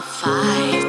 fine.